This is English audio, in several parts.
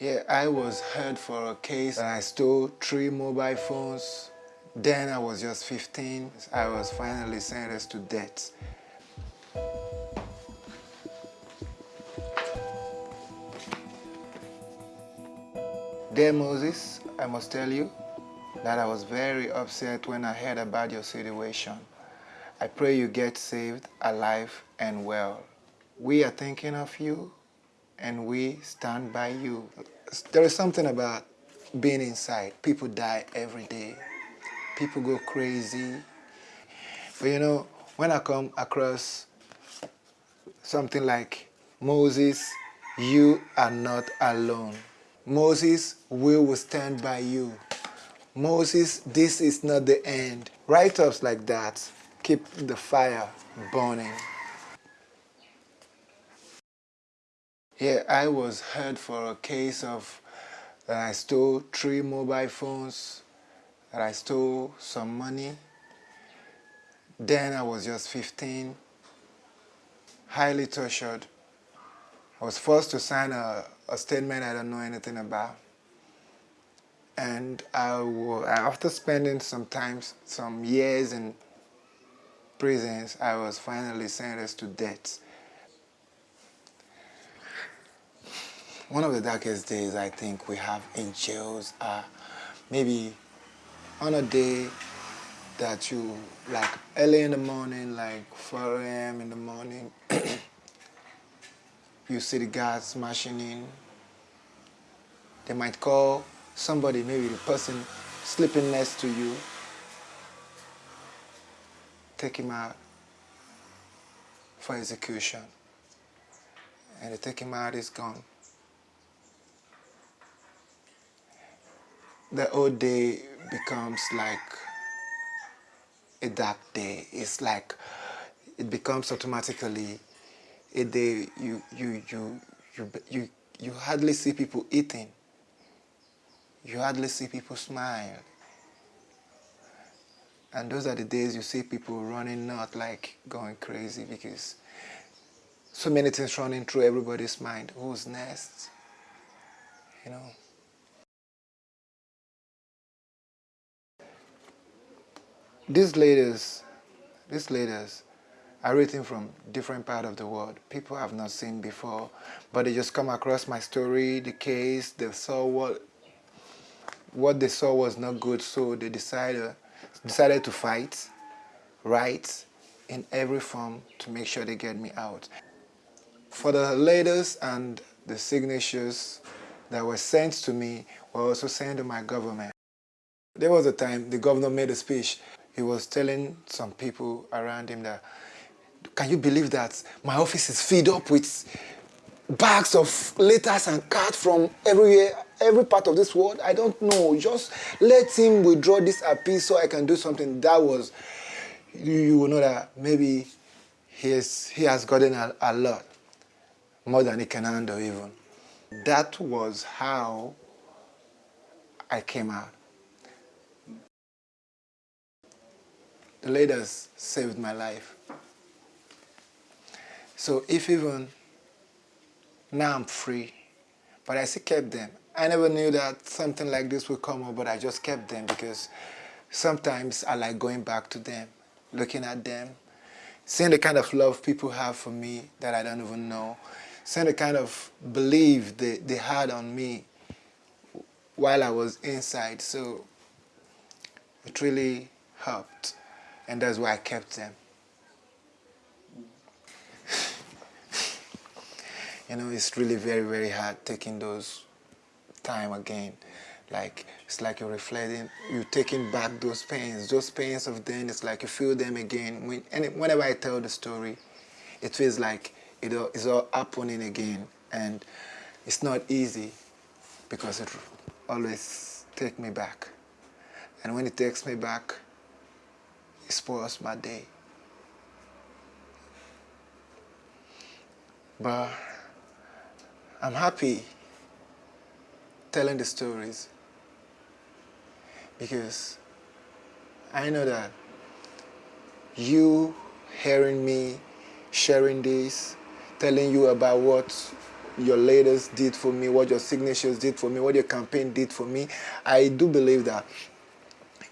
Yeah, I was held for a case and I stole three mobile phones. Then I was just 15. I was finally sentenced to death. Dear Moses, I must tell you that I was very upset when I heard about your situation. I pray you get saved, alive, and well. We are thinking of you and we stand by you. There is something about being inside. People die every day. People go crazy. But you know, when I come across something like Moses, you are not alone. Moses, we will stand by you. Moses, this is not the end. Write-ups like that keep the fire burning. Yeah, I was heard for a case of that I stole three mobile phones, that I stole some money. Then I was just 15, highly tortured. I was forced to sign a, a statement I don't know anything about. And I, after spending some time, some years in prisons, I was finally sentenced to death. One of the darkest days I think we have in jails are maybe on a day that you, like early in the morning, like 4 a.m. in the morning, you see the guards smashing in. They might call somebody, maybe the person sleeping next to you, take him out for execution. And they take him out, he's gone. The whole day becomes like a dark day. It's like it becomes automatically a day you you you you you you hardly see people eating. You hardly see people smile. And those are the days you see people running not like going crazy because so many things running through everybody's mind. Who's next? You know. These leaders, these leaders are written from different part of the world. People have not seen before, but they just come across my story, the case, they saw what what they saw was not good, so they decided decided to fight, write in every form to make sure they get me out. For the letters and the signatures that were sent to me were also sent to my government. There was a time the governor made a speech he was telling some people around him that, can you believe that my office is filled up with bags of letters and cards from everywhere, every part of this world? I don't know. Just let him withdraw this appeal so I can do something. That was, you, you will know that maybe he, is, he has gotten a, a lot, more than he can handle even. That was how I came out. The leaders saved my life. So if even now I'm free, but I still kept them. I never knew that something like this would come up, but I just kept them because sometimes I like going back to them, looking at them, seeing the kind of love people have for me that I don't even know, seeing the kind of belief they, they had on me while I was inside. So it really helped and that's why I kept them. you know, it's really very, very hard taking those time again. Like, it's like you're reflecting, you're taking back those pains. Those pains of then, it's like you feel them again. When, and whenever I tell the story, it feels like it all, it's all happening again. And it's not easy because it always takes me back. And when it takes me back, it spoils my day. But I'm happy telling the stories because I know that you hearing me sharing this, telling you about what your leaders did for me, what your signatures did for me, what your campaign did for me, I do believe that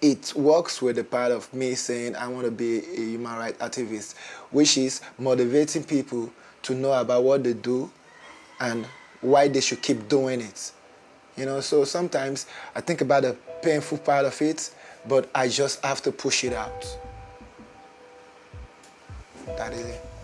it works with the part of me saying I want to be a human rights activist, which is motivating people to know about what they do and why they should keep doing it. You know, so sometimes I think about the painful part of it, but I just have to push it out. That is it.